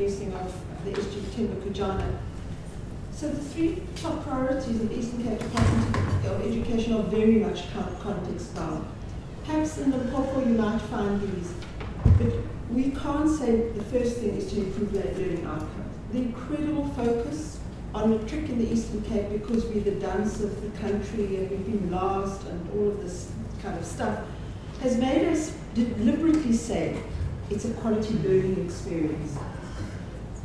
blessing of the SG Themba Kojana. So the three top priorities of the Eastern Cape Department of Education are very much context bound. Perhaps in the Limpopo you might find these, but we can't say the first thing is to improve learning outcomes. The incredible focus on matric in the Eastern Cape because we're the dunce of the country and we've been last and all of this kind of stuff has made us deliberately say it's a quality learning experience.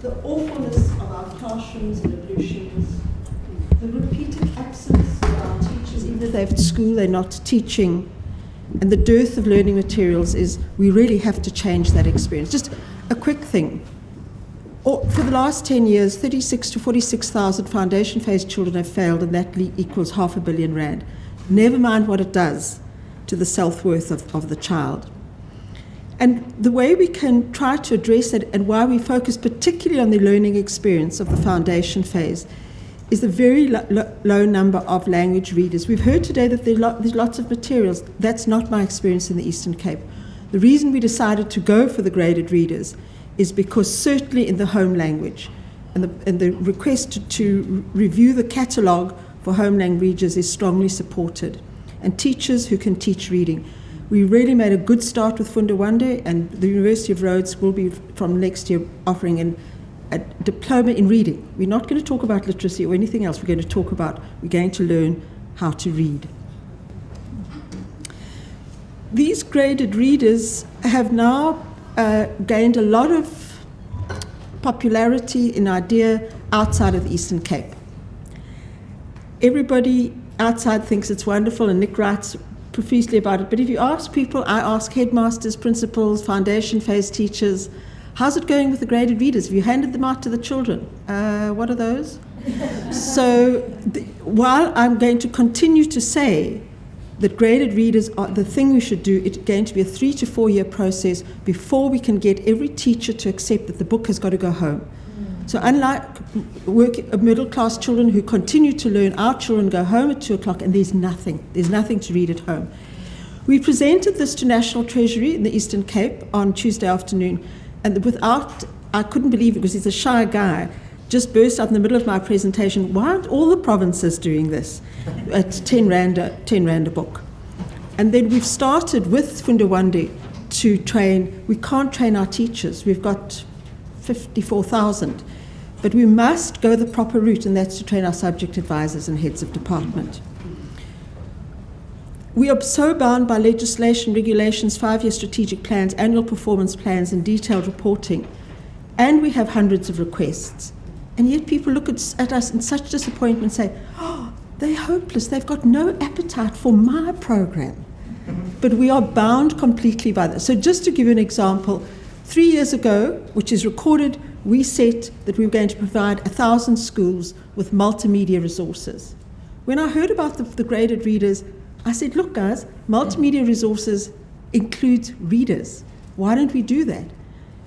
The awfulness of our classrooms and ablutions, the repeated absence of our teachers, even if they're at school, they're not teaching, and the dearth of learning materials is we really have to change that experience. Just a quick thing. For the last 10 years, 36 to 46,000 foundation phase children have failed, and that equals half a billion rand. Never mind what it does to the self worth of, of the child. And the way we can try to address it and why we focus particularly on the learning experience of the foundation phase is the very lo lo low number of language readers. We've heard today that there lo there's lots of materials. That's not my experience in the Eastern Cape. The reason we decided to go for the graded readers is because certainly in the home language, and the, and the request to, to review the catalogue for home language readers is strongly supported. And teachers who can teach reading. We really made a good start with Funda Wande, and the University of Rhodes will be from next year offering an, a diploma in reading. We're not going to talk about literacy or anything else. We're going to talk about, we're going to learn how to read. These graded readers have now uh, gained a lot of popularity in idea outside of the Eastern Cape. Everybody outside thinks it's wonderful, and Nick writes profusely about it. But if you ask people, I ask headmasters, principals, foundation phase teachers, how's it going with the graded readers? Have you handed them out to the children? Uh, what are those? so the, while I'm going to continue to say that graded readers are the thing we should do, it's going to be a three to four year process before we can get every teacher to accept that the book has got to go home. So unlike work, middle class children who continue to learn, our children go home at two o'clock and there's nothing. There's nothing to read at home. We presented this to National Treasury in the Eastern Cape on Tuesday afternoon, and without, I couldn't believe it because he's a shy guy, just burst out in the middle of my presentation, why aren't all the provinces doing this at 10 rand a, 10 rand a book? And then we've started with Funda Wande to train, we can't train our teachers. We've got 54,000. But we must go the proper route, and that's to train our subject advisors and heads of department. We are so bound by legislation, regulations, five year strategic plans, annual performance plans, and detailed reporting. And we have hundreds of requests. And yet people look at, at us in such disappointment and say, oh, they're hopeless. They've got no appetite for my program. But we are bound completely by this. So, just to give you an example, three years ago, which is recorded we said that we were going to provide 1,000 schools with multimedia resources. When I heard about the, the graded readers, I said, look, guys, multimedia resources includes readers. Why don't we do that?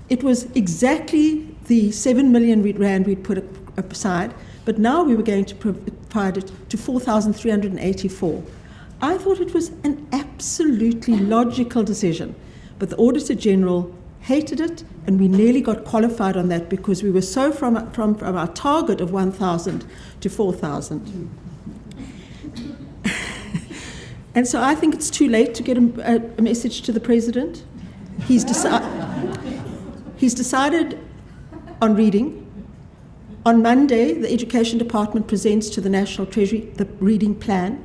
It was exactly the 7 million rand we'd put aside, but now we were going to provide it to 4,384. I thought it was an absolutely logical decision, but the Auditor General hated it, and we nearly got qualified on that because we were so from, from, from our target of 1,000 to 4,000. and so I think it's too late to get a, a message to the president. He's, deci- he's decided on reading. On Monday, the Education Department presents to the National Treasury the reading plan.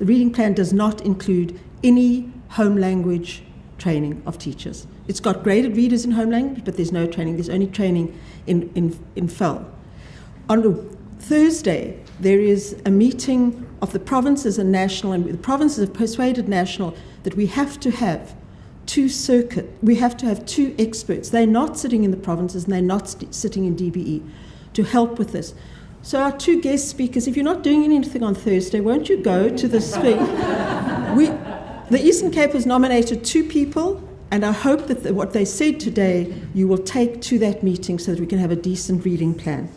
The reading plan does not include any home language training of teachers. It's got graded readers in home language, but there's no training. There's only training in, in, in FAL. On Thursday, there is a meeting of the provinces and national, and the provinces have persuaded national that we have to have two circuit, we have to have two experts. They're not sitting in the provinces and they're not sitting in DBE to help with this. So our two guest speakers, if you're not doing anything on Thursday, won't you go to the speak? we, the Eastern Cape has nominated two people and I hope that the, what they said today you will take to that meeting so that we can have a decent reading plan.